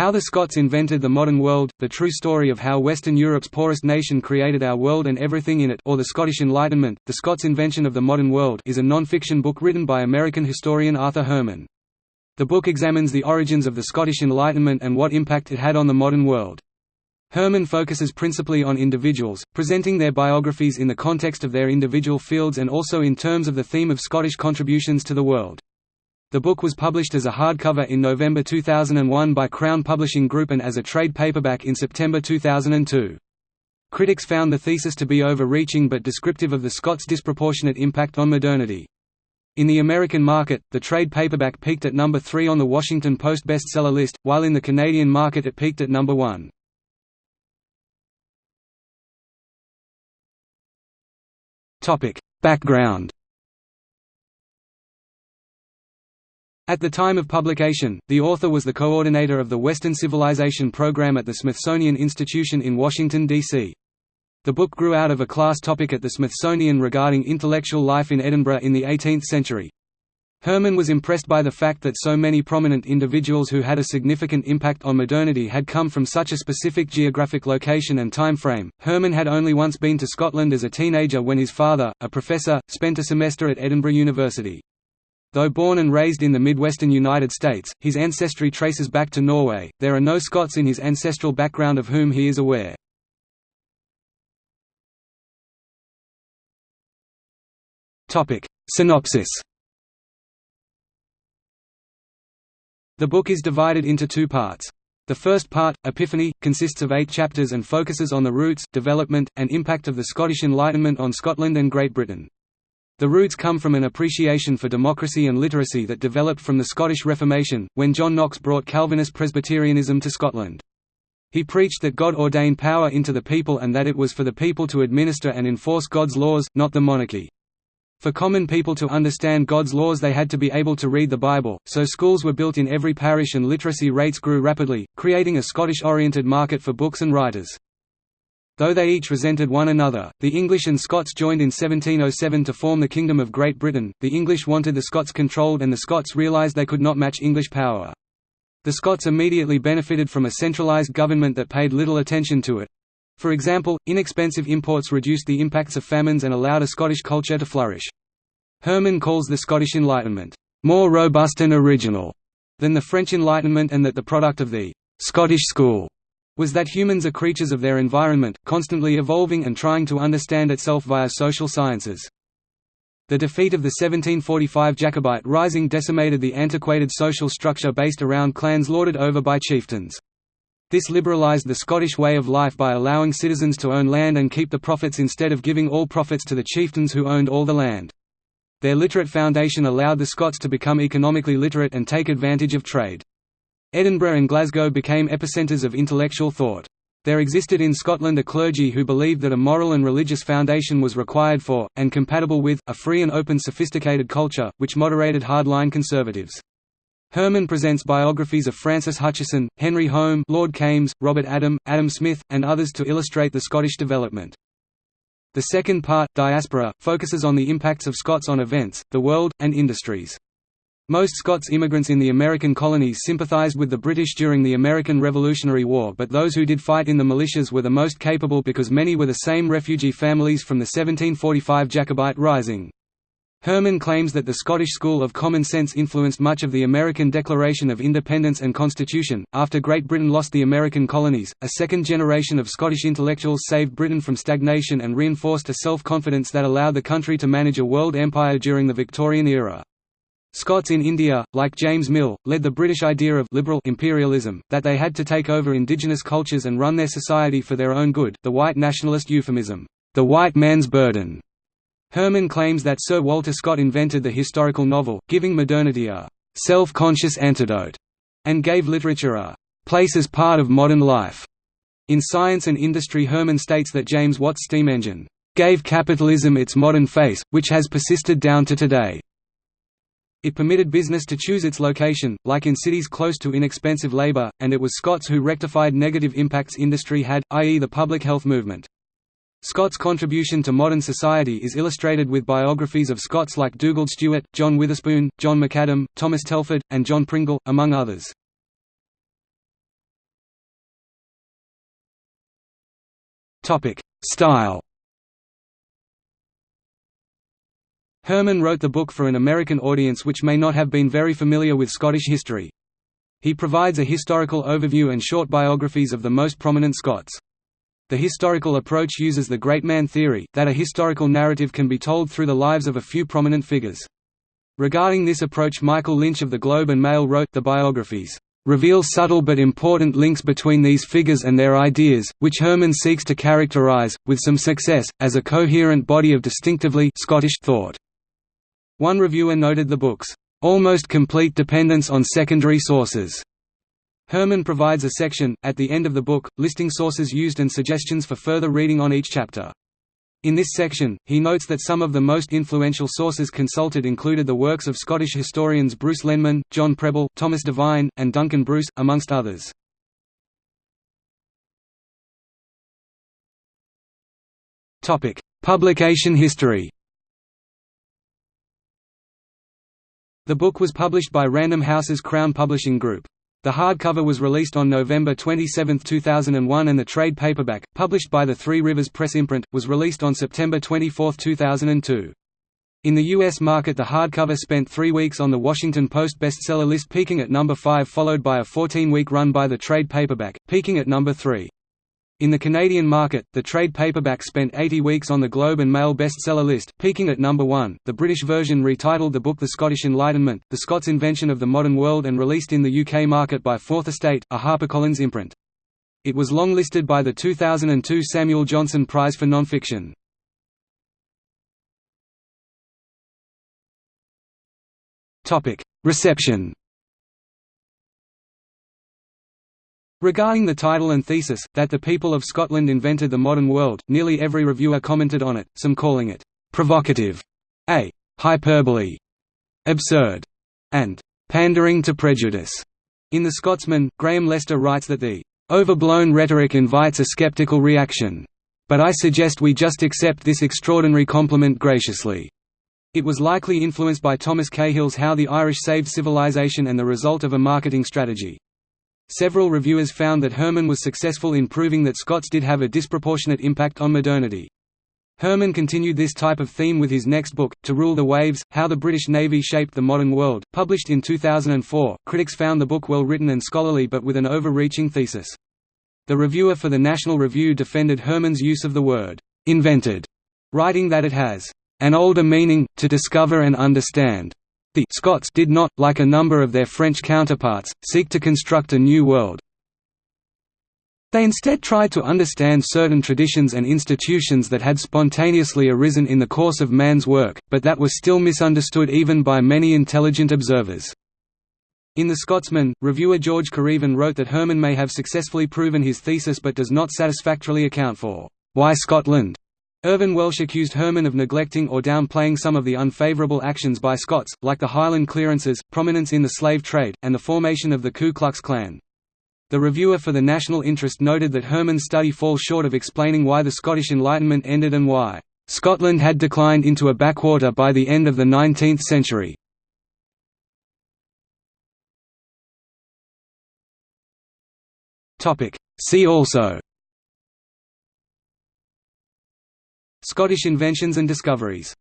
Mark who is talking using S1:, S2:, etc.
S1: How the Scots Invented the Modern World, The True Story of How Western Europe's Poorest Nation Created Our World and Everything in It or The Scottish Enlightenment, The Scots Invention of the Modern World is a non-fiction book written by American historian Arthur Herman. The book examines the origins of the Scottish Enlightenment and what impact it had on the modern world. Herman focuses principally on individuals, presenting their biographies in the context of their individual fields and also in terms of the theme of Scottish contributions to the world. The book was published as a hardcover in November 2001 by Crown Publishing Group and as a trade paperback in September 2002. Critics found the thesis to be overreaching but descriptive of the Scots' disproportionate impact on modernity. In the American market, the trade paperback peaked at number 3 on the Washington Post bestseller list, while in the Canadian market it peaked at number 1. Topic: Background. At the time of publication, the author was the coordinator of the Western Civilization Program at the Smithsonian Institution in Washington, D.C. The book grew out of a class topic at the Smithsonian regarding intellectual life in Edinburgh in the 18th century. Herman was impressed by the fact that so many prominent individuals who had a significant impact on modernity had come from such a specific geographic location and time frame. Herman had only once been to Scotland as a teenager when his father, a professor, spent a semester at Edinburgh University. Though born and raised in the Midwestern United States, his ancestry traces back to Norway. There are no Scots in his ancestral background of whom he is aware. Topic: Synopsis The book is divided into two parts. The first part, Epiphany, consists of eight chapters and focuses on the roots, development, and impact of the Scottish Enlightenment on Scotland and Great Britain. The roots come from an appreciation for democracy and literacy that developed from the Scottish Reformation, when John Knox brought Calvinist Presbyterianism to Scotland. He preached that God ordained power into the people and that it was for the people to administer and enforce God's laws, not the monarchy. For common people to understand God's laws they had to be able to read the Bible, so schools were built in every parish and literacy rates grew rapidly, creating a Scottish-oriented market for books and writers. Though they each resented one another, the English and Scots joined in 1707 to form the Kingdom of Great Britain. The English wanted the Scots controlled and the Scots realised they could not match English power. The Scots immediately benefited from a centralised government that paid little attention to it. For example, inexpensive imports reduced the impacts of famines and allowed a Scottish culture to flourish. Herman calls the Scottish Enlightenment, "...more robust and original," than the French Enlightenment and that the product of the "...Scottish school," was that humans are creatures of their environment, constantly evolving and trying to understand itself via social sciences. The defeat of the 1745 Jacobite Rising decimated the antiquated social structure based around clans lorded over by chieftains. This liberalized the Scottish way of life by allowing citizens to own land and keep the profits instead of giving all profits to the chieftains who owned all the land. Their literate foundation allowed the Scots to become economically literate and take advantage of trade. Edinburgh and Glasgow became epicentres of intellectual thought. There existed in Scotland a clergy who believed that a moral and religious foundation was required for, and compatible with, a free and open sophisticated culture, which moderated hardline conservatives. Herman presents biographies of Francis Hutcheson, Henry Home Lord Kames, Robert Adam, Adam Smith, and others to illustrate the Scottish development. The second part, Diaspora, focuses on the impacts of Scots on events, the world, and industries. Most Scots immigrants in the American colonies sympathized with the British during the American Revolutionary War but those who did fight in the militias were the most capable because many were the same refugee families from the 1745 Jacobite Rising. Herman claims that the Scottish school of common sense influenced much of the American Declaration of Independence and Constitution. After Great Britain lost the American colonies, a second generation of Scottish intellectuals saved Britain from stagnation and reinforced a self confidence that allowed the country to manage a world empire during the Victorian era. Scots in India, like James Mill, led the British idea of liberal imperialism, that they had to take over indigenous cultures and run their society for their own good, the white nationalist euphemism, the white man's burden. Herman claims that Sir Walter Scott invented the historical novel, giving modernity a «self-conscious antidote», and gave literature a «place as part of modern life». In Science and Industry Herman states that James Watt's steam engine «gave capitalism its modern face, which has persisted down to today». It permitted business to choose its location, like in cities close to inexpensive labor, and it was Scots who rectified negative impacts industry had, i.e. the public health movement. Scots' contribution to modern society is illustrated with biographies of Scots like Dugald Stewart, John Witherspoon, John McAdam, Thomas Telford, and John Pringle, among others. Style Herman wrote the book for an American audience which may not have been very familiar with Scottish history. He provides a historical overview and short biographies of the most prominent Scots. The historical approach uses the great man theory, that a historical narrative can be told through the lives of a few prominent figures. Regarding this approach Michael Lynch of the Globe and Mail wrote, the biographies reveal subtle but important links between these figures and their ideas, which Herman seeks to characterize, with some success, as a coherent body of distinctively Scottish thought. One reviewer noted the book's almost complete dependence on secondary sources. Herman provides a section, at the end of the book, listing sources used and suggestions for further reading on each chapter. In this section, he notes that some of the most influential sources consulted included the works of Scottish historians Bruce Lenman, John Prebble, Thomas Devine, and Duncan Bruce, amongst others. Publication history The book was published by Random House's Crown Publishing Group. The hardcover was released on November 27, 2001 and the trade paperback, published by the Three Rivers Press imprint, was released on September 24, 2002. In the U.S. market the hardcover spent three weeks on the Washington Post bestseller list peaking at number 5 followed by a 14-week run by the trade paperback, peaking at number 3. In the Canadian market, the trade paperback spent 80 weeks on the Globe and Mail bestseller list, peaking at number 1. The British version retitled the book The Scottish Enlightenment, The Scots' Invention of the Modern World and released in the UK market by Fourth Estate, a HarperCollins imprint. It was long-listed by the 2002 Samuel Johnson Prize for Nonfiction. Reception Regarding the title and thesis, that the people of Scotland invented the modern world, nearly every reviewer commented on it, some calling it «provocative», a «hyperbole», «absurd», and «pandering to prejudice». In The Scotsman, Graham Lester writes that the «overblown rhetoric invites a skeptical reaction. But I suggest we just accept this extraordinary compliment graciously». It was likely influenced by Thomas Cahill's How the Irish Saved Civilization and the result of a marketing strategy. Several reviewers found that Herman was successful in proving that Scots did have a disproportionate impact on modernity. Herman continued this type of theme with his next book, To Rule the Waves How the British Navy Shaped the Modern World, published in 2004. Critics found the book well written and scholarly but with an overreaching thesis. The reviewer for the National Review defended Herman's use of the word, invented, writing that it has an older meaning, to discover and understand. The Scots did not, like a number of their French counterparts, seek to construct a new world. They instead tried to understand certain traditions and institutions that had spontaneously arisen in the course of man's work, but that were still misunderstood even by many intelligent observers. In The Scotsman, reviewer George Kerevan wrote that Herman may have successfully proven his thesis but does not satisfactorily account for why Scotland Irvine Welsh accused Herman of neglecting or downplaying some of the unfavourable actions by Scots, like the Highland clearances, prominence in the slave trade, and the formation of the Ku Klux Klan. The reviewer for the National Interest noted that Herman's study falls short of explaining why the Scottish Enlightenment ended and why Scotland had declined into a backwater by the end of the 19th century. See also Scottish inventions and discoveries